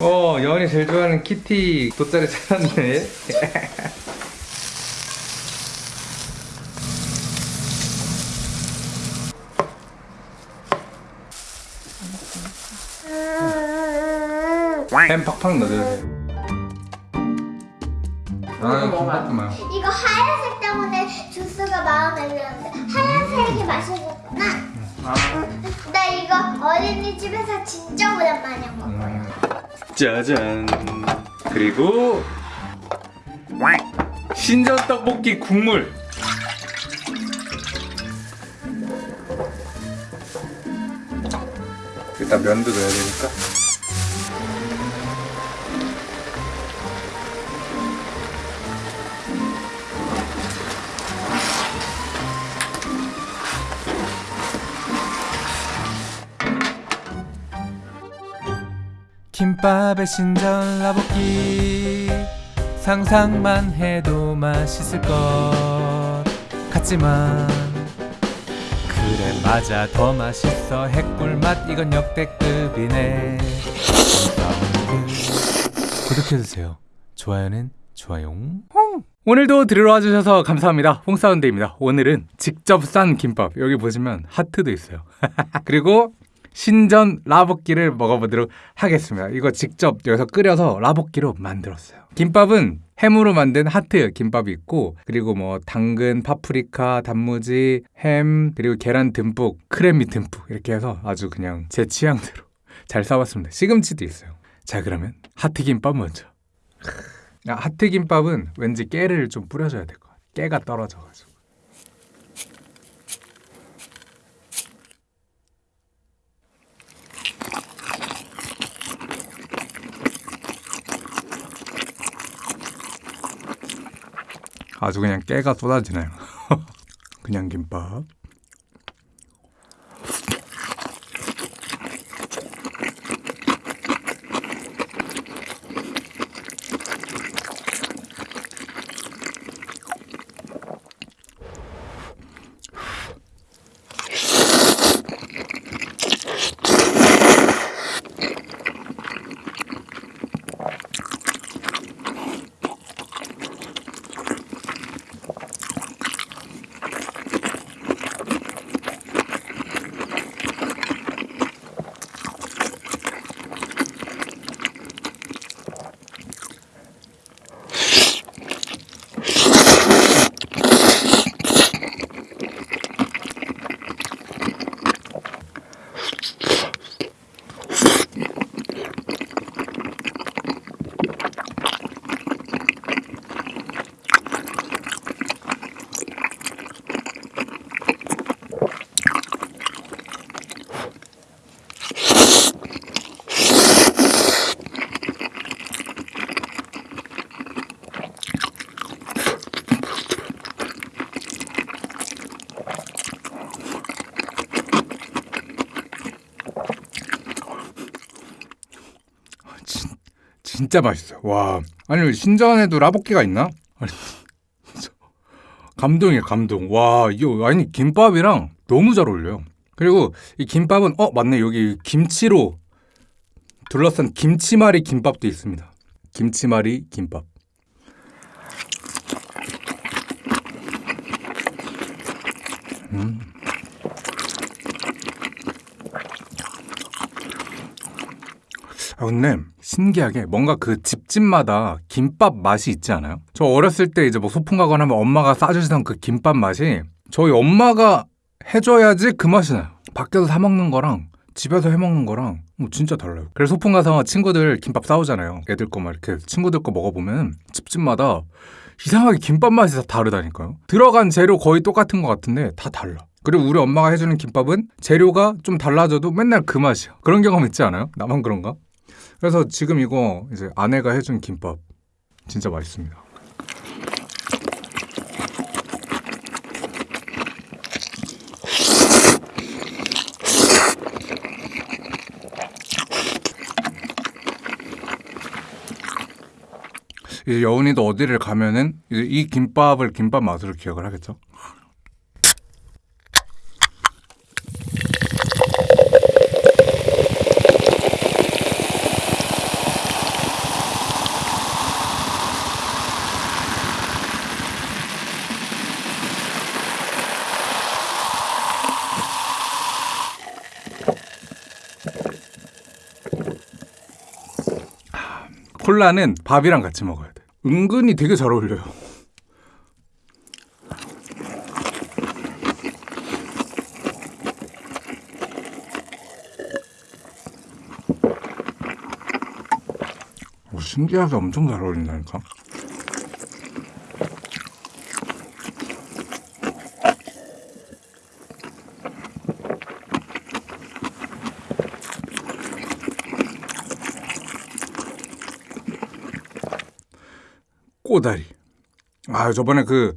어, 여원이 제일 좋아하는 키티 돗자리 찾았네. 햄 팍팍 넣어줘야 돼. 아, 김밥도 많아. 이거 하얀색 때문에 주스가 마음에 드는데 하얀색이 맛있었구나. 아. 나 이거 어린이집에서 진짜 오랜만에 먹어. 음. 짜잔. 그리고 신전 떡볶이 국물. 일단 면도 넣어야 되니까. 김밥의 신전 라볶이. 상상만 해도 맛있을 것 같지만 그래 맞아. 더 맛있어. 핵꿀맛. 이건 역대급이네. 구독해주세요. 좋아요는 좋아요. 오늘도 들으러 와주셔서 감사합니다. 홍사운드입니다. 오늘은 직접 싼 김밥. 여기 보시면 하트도 있어요. 그리고 신전 라볶이를 먹어보도록 하겠습니다. 이거 직접 여기서 끓여서 라볶이로 만들었어요. 김밥은 햄으로 만든 하트 김밥이 있고 그리고 뭐 당근, 파프리카, 단무지, 햄 그리고 계란 듬뿍, 크래미 듬뿍 이렇게 해서 아주 그냥 제 취향대로 잘 싸봤습니다. 시금치도 있어요. 자 그러면 하트 김밥 먼저. 아, 하트 김밥은 왠지 깨를 좀 뿌려줘야 될 것 같아요. 깨가 떨어져가지고. 아주 그냥 깨가 쏟아지네요. 그냥 김밥. 진짜 맛있어요. 와. 아니, 신전에도 라볶이가 있나? 감동이에요, 감동. 와, 이거, 아니, 김밥이랑 너무 잘 어울려요. 그리고 이 김밥은, 어, 맞네. 여기 김치로 둘러싼 김치말이 김밥도 있습니다. 김치말이 김밥. 음. 아, 근데 신기하게 뭔가 그 집집마다 김밥 맛이 있지 않아요? 저 어렸을 때 이제 뭐 소풍 가거나 하면 엄마가 싸주시던 그 김밥 맛이 저희 엄마가 해줘야지 그 맛이 나요. 밖에서 사 먹는 거랑 집에서 해 먹는 거랑 뭐 진짜 달라요. 그래서 소풍 가서 친구들 김밥 싸우잖아요. 애들 거 막 이렇게 친구들 거 먹어보면 집집마다 이상하게 김밥 맛이 다 다르다니까요. 들어간 재료 거의 똑같은 것 같은데 다 달라. 그리고 우리 엄마가 해주는 김밥은 재료가 좀 달라져도 맨날 그 맛이야. 그런 경험 있지 않아요? 나만 그런가? 그래서 지금 이거 이제 아내가 해준 김밥 진짜 맛있습니다. 이제 여운이도 어디를 가면은 이 김밥을 김밥 맛으로 기억을 하겠죠. 콜라는 밥이랑 같이 먹어야 돼. 은근히 되게 잘 어울려요. 오, 신기하게 엄청 잘 어울린다니까. 꼬다리. 아 저번에 그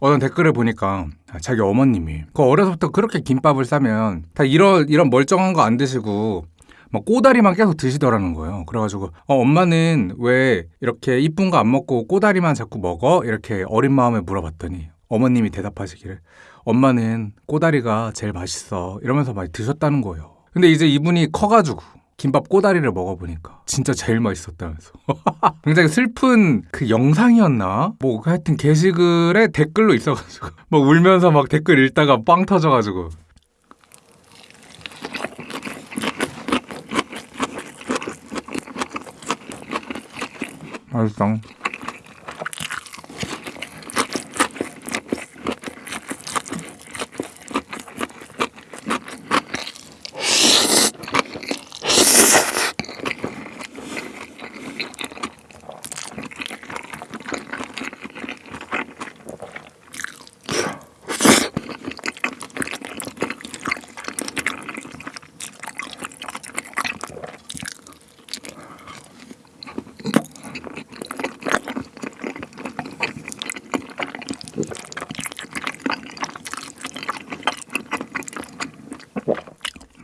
어떤 댓글을 보니까 자기 어머님이 그 어려서부터 그렇게 김밥을 싸면 다 이런 이런 멀쩡한 거 안 드시고 막 꼬다리만 계속 드시더라는 거예요. 그래가지고 어, 엄마는 왜 이렇게 이쁜 거 안 먹고 꼬다리만 자꾸 먹어? 이렇게 어린 마음에 물어봤더니 어머님이 대답하시기를 엄마는 꼬다리가 제일 맛있어 이러면서 많이 드셨다는 거예요. 근데 이제 이분이 커가지고 김밥 꼬다리를 먹어보니까 진짜 제일 맛있었다면서. 굉장히 슬픈 그 영상이었나? 뭐 하여튼 게시글에 댓글로 있어가지고 막 울면서 막 댓글 읽다가 빵 터져가지고. 맛있어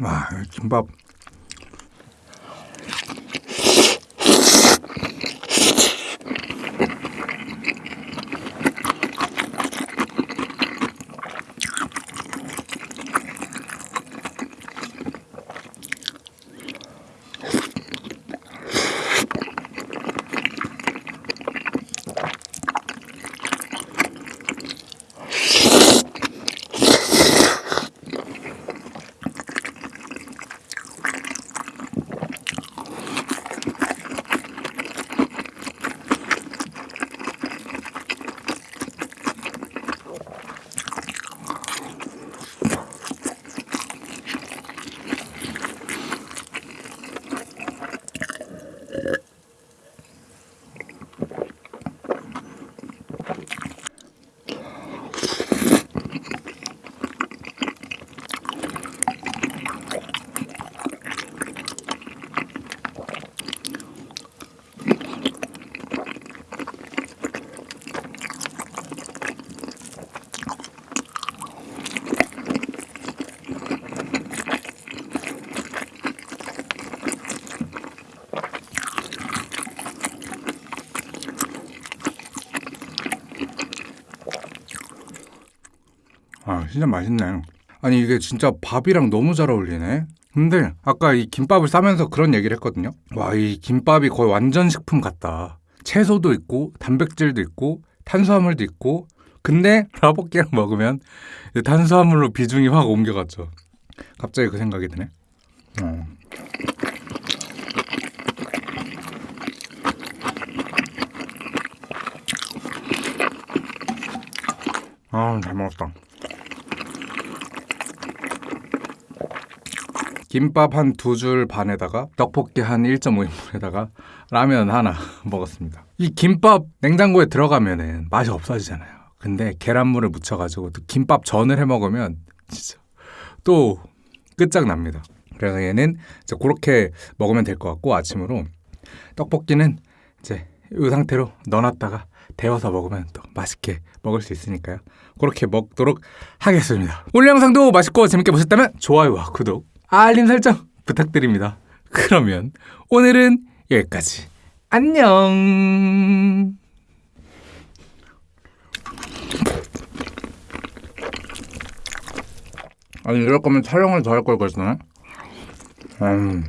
와 김밥 아 진짜 맛있네. 아니 이게 진짜 밥이랑 너무 잘 어울리네. 근데 아까 이 김밥을 싸면서 그런 얘기를 했거든요. 와 이 김밥이 거의 완전 식품 같다. 채소도 있고 단백질도 있고 탄수화물도 있고. 근데 라볶이랑 먹으면 이 탄수화물로 비중이 확 옮겨갔죠. 갑자기 그 생각이 드네. 어. 아잘 먹었다 김밥 한 두 줄 반에다가 떡볶이 한 1.5인분에다가 라면 하나 먹었습니다. 이 김밥 냉장고에 들어가면은 맛이 없어지잖아요. 근데 계란물을 묻혀가지고 또 김밥 전을 해 먹으면 진짜 또 끝장납니다. 그래서 얘는 이제 그렇게 먹으면 될 것 같고 아침으로 떡볶이는 이제 이 상태로 넣어놨다가 데워서 먹으면 또 맛있게 먹을 수 있으니까요. 그렇게 먹도록 하겠습니다. 오늘 영상도 맛있고 재밌게 보셨다면 좋아요와 구독, 알림 설정 부탁드립니다. 그러면 오늘은 여기까지. 안녕. 아니 이럴 거면 촬영을 더 할 걸 그랬네. 음.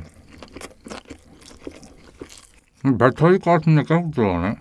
말 터질 것 같은데 계속 들어가네.